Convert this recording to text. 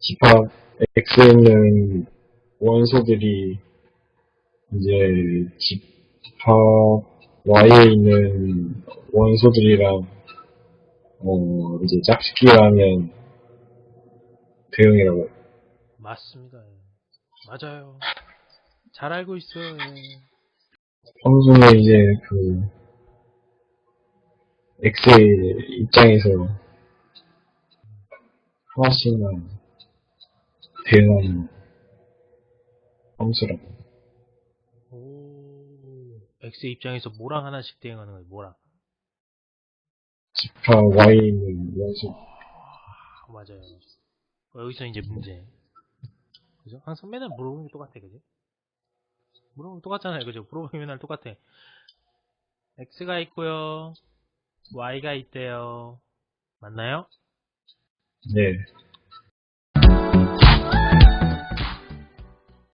집합 X에 있는 원소들이 이제 집합 Y에 있는 원소들이랑 어 이제 짝짓기를 하면 대응이라고. 맞습니다. 예. 맞아요. 잘 알고 있어요. 예. 평소에 이제 그 X의 입장에서 하나씩만 대응하는 함수라고. 오, X 입장에서 뭐랑 하나씩 대응하는 거예요, 뭐랑? Y에 있는 원소. 아, 맞아요. 어, 여기서 이제 문제. 그죠? 항상 맨날 물어보는 게 똑같아, 그죠? 물어보면 똑같잖아요, 그죠? 물어보면 맨날 똑같아. X가 있고요 Y가 있대요. 맞나요? 네.